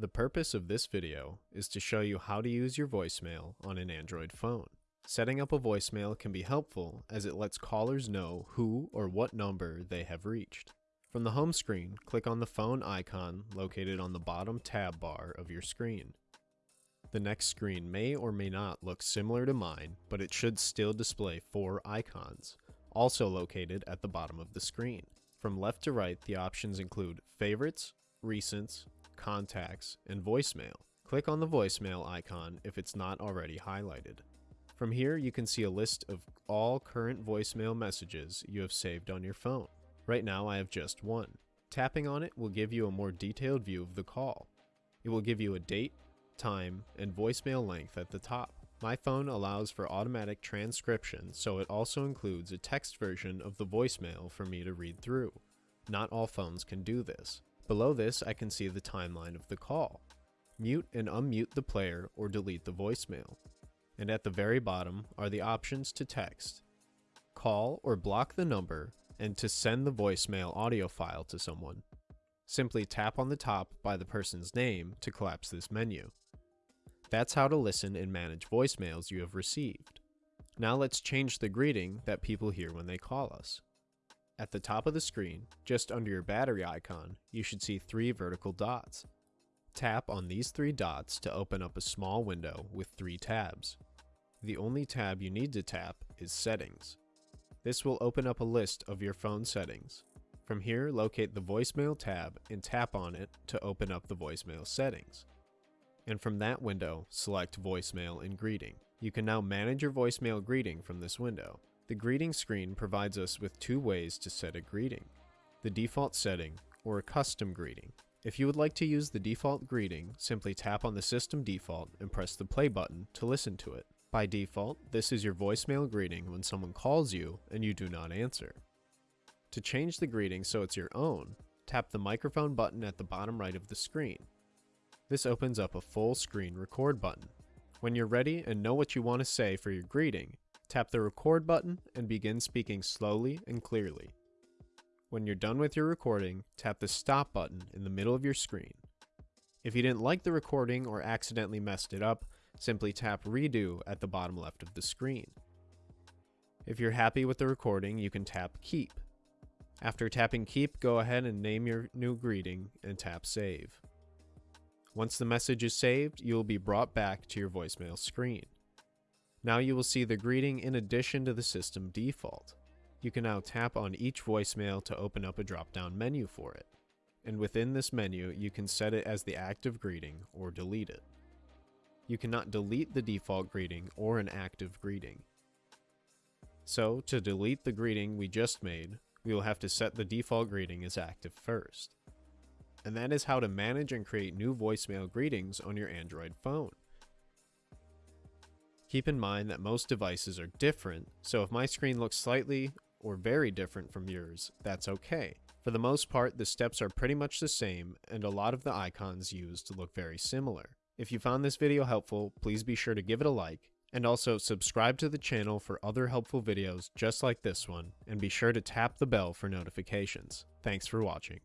The purpose of this video is to show you how to use your voicemail on an Android phone. Setting up a voicemail can be helpful as it lets callers know who or what number they have reached. From the home screen, click on the phone icon located on the bottom tab bar of your screen. The next screen may or may not look similar to mine, but it should still display four icons, also located at the bottom of the screen. From left to right, the options include Favorites, Recents, Contacts, and Voicemail. Click on the voicemail icon if it's not already highlighted. From here, you can see a list of all current voicemail messages you have saved on your phone. Right now, I have just one. Tapping on it will give you a more detailed view of the call. It will give you a date, time, and voicemail length at the top. My phone allows for automatic transcription, so it also includes a text version of the voicemail for me to read through. Not all phones can do this. Below this, I can see the timeline of the call. Mute and unmute the player or delete the voicemail. And at the very bottom are the options to text. Call or block the number and to send the voicemail audio file to someone. Simply tap on the top by the person's name to collapse this menu. That's how to listen and manage voicemails you have received. Now let's change the greeting that people hear when they call us. At the top of the screen, just under your battery icon, you should see three vertical dots. Tap on these three dots to open up a small window with three tabs. The only tab you need to tap is Settings. This will open up a list of your phone settings. From here, locate the voicemail tab and tap on it to open up the voicemail settings and from that window, select Voicemail and Greeting. You can now manage your voicemail greeting from this window. The greeting screen provides us with two ways to set a greeting, the default setting or a custom greeting. If you would like to use the default greeting, simply tap on the system default and press the play button to listen to it. By default, this is your voicemail greeting when someone calls you and you do not answer. To change the greeting so it's your own, tap the microphone button at the bottom right of the screen. This opens up a full screen record button. When you're ready and know what you want to say for your greeting, tap the record button and begin speaking slowly and clearly. When you're done with your recording, tap the stop button in the middle of your screen. If you didn't like the recording or accidentally messed it up, simply tap redo at the bottom left of the screen. If you're happy with the recording, you can tap keep. After tapping keep, go ahead and name your new greeting and tap save. Once the message is saved, you will be brought back to your voicemail screen. Now you will see the greeting in addition to the system default. You can now tap on each voicemail to open up a drop-down menu for it. And within this menu, you can set it as the active greeting or delete it. You cannot delete the default greeting or an active greeting. So, to delete the greeting we just made, we will have to set the default greeting as active first and that is how to manage and create new voicemail greetings on your Android phone. Keep in mind that most devices are different, so if my screen looks slightly or very different from yours, that's okay. For the most part, the steps are pretty much the same, and a lot of the icons used look very similar. If you found this video helpful, please be sure to give it a like, and also subscribe to the channel for other helpful videos just like this one, and be sure to tap the bell for notifications. Thanks for watching.